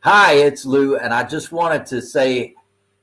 Hi, it's Lou, and I just wanted to say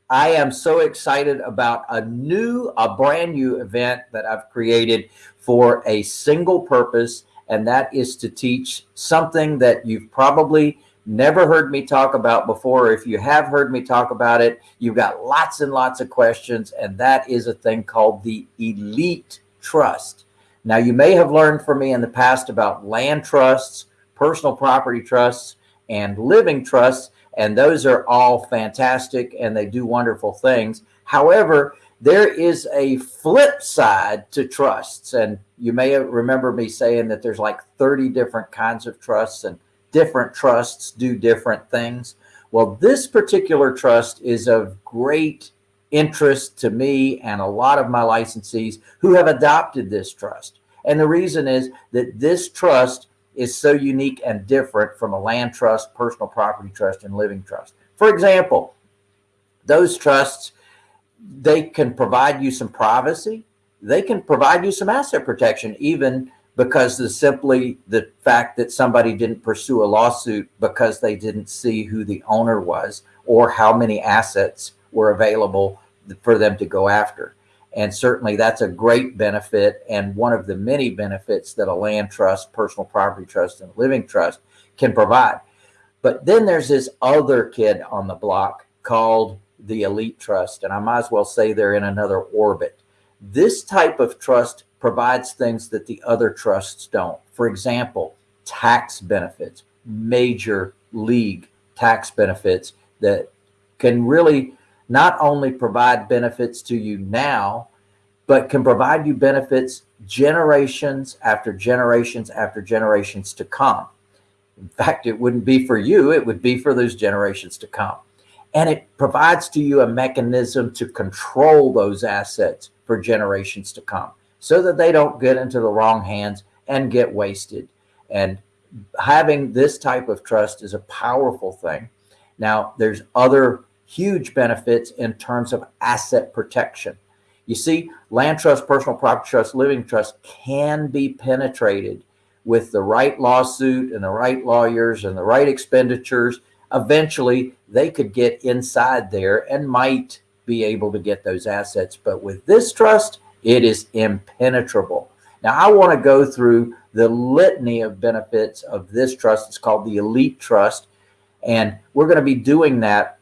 I am so excited about a new, a brand new event that I've created for a single purpose, and that is to teach something that you've probably never heard me talk about before. If you have heard me talk about it, you've got lots and lots of questions, and that is a thing called the Elite Trust. Now, you may have learned from me in the past about land trusts, personal property trusts, and living trusts, and those are all fantastic and they do wonderful things. However, there is a flip side to trusts, and you may remember me saying that there's like 30 different kinds of trusts and different trusts do different things. Well, this particular trust is of great interest to me and a lot of my licensees who have adopted this trust. And the reason is that this trust is so unique and different from a land trust, personal property trust, and living trust. For example, those trusts, they can provide you some privacy. They can provide you some asset protection, even because the simply the fact that somebody didn't pursue a lawsuit because they didn't see who the owner was or how many assets were available for them to go after. And certainly that's a great benefit and one of the many benefits that a land trust, personal property trust, and living trust can provide. But then there's this other kid on the block called the elite trust. And I might as well say they're in another orbit. This type of trust provides things that the other trusts don't. For example, tax benefits, major league tax benefits that can really not only provide benefits to you now, but can provide you benefits generations after generations after generations to come. In fact, it wouldn't be for you, it would be for those generations to come. And it provides to you a mechanism to control those assets for generations to come so that they don't get into the wrong hands and get wasted. And having this type of trust is a powerful thing. Now, there's other huge benefits in terms of asset protection. You see, land trust, personal property trust, living trust can be penetrated with the right lawsuit and the right lawyers and the right expenditures. Eventually, they could get inside there and might be able to get those assets. But with this trust, it is impenetrable. Now, I want to go through the litany of benefits of this trust. It's called the Elite Trust. And we're going to be doing that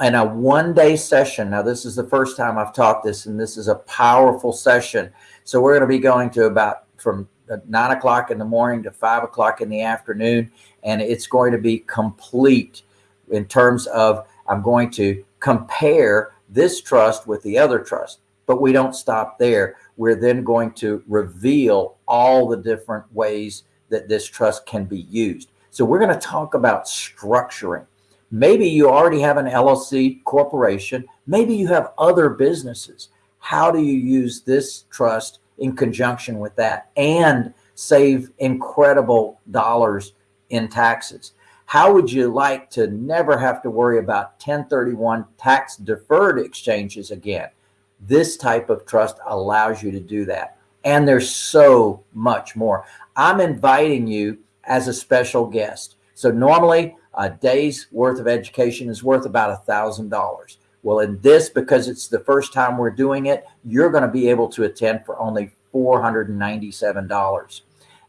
in a one day session. Now, this is the first time I've taught this, and this is a powerful session. So we're going to be going to about from nine o'clock in the morning to five o'clock in the afternoon. And it's going to be complete in terms of I'm going to compare this trust with the other trust, but we don't stop there. We're then going to reveal all the different ways that this trust can be used. So we're going to talk about structuring. Maybe you already have an LLC corporation. Maybe you have other businesses. How do you use this trust in conjunction with that and save incredible dollars in taxes? How would you like to never have to worry about 1031 tax deferred exchanges again? This type of trust allows you to do that. And there's so much more. I'm inviting you as a special guest. So normally a day's worth of education is worth about a thousand dollars. Well, in this, because it's the first time we're doing it, you're going to be able to attend for only $497.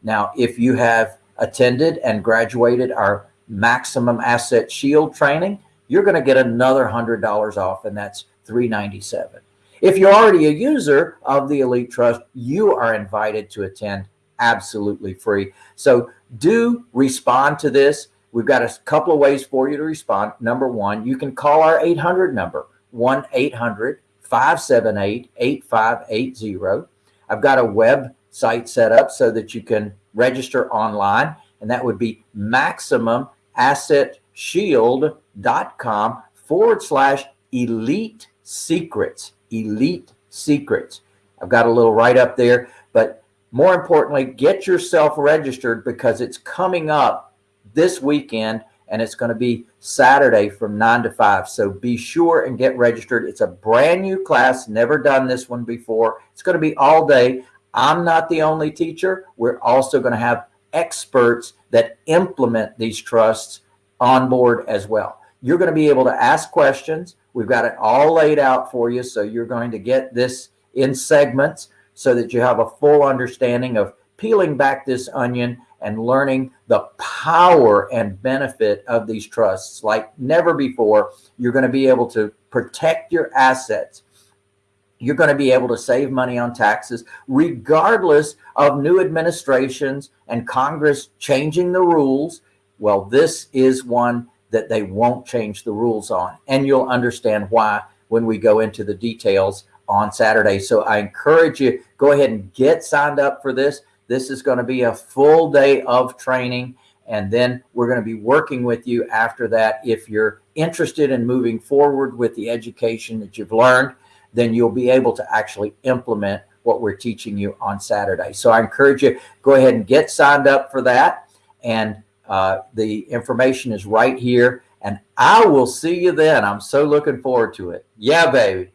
Now, if you have attended and graduated our maximum asset shield training, you're going to get another hundred dollars off and that's 397. If you're already a user of the Elite Trust, you are invited to attend absolutely free. So do respond to this. We've got a couple of ways for you to respond. Number one, you can call our 800 number, 1-800-578-8580. I've got a website set up so that you can register online, and that would be maximumassetshield.com forward slash elite secrets, elite secrets. I've got a little write up there, but more importantly, get yourself registered because it's coming up this weekend and it's going to be Saturday from 9 to 5. So be sure and get registered. It's a brand new class, never done this one before. It's going to be all day. I'm not the only teacher. We're also going to have experts that implement these trusts on board as well. You're going to be able to ask questions. We've got it all laid out for you. So you're going to get this in segments so that you have a full understanding of peeling back this onion and learning the power and benefit of these trusts like never before. You're going to be able to protect your assets. You're going to be able to save money on taxes regardless of new administrations and Congress changing the rules. Well, this is one that they won't change the rules on. And you'll understand why when we go into the details on Saturday. So I encourage you, go ahead and get signed up for this. This is going to be a full day of training. And then we're going to be working with you after that. If you're interested in moving forward with the education that you've learned, then you'll be able to actually implement what we're teaching you on Saturday. So I encourage you, go ahead and get signed up for that. And uh, the information is right here. And I will see you then. I'm so looking forward to it. Yeah, baby.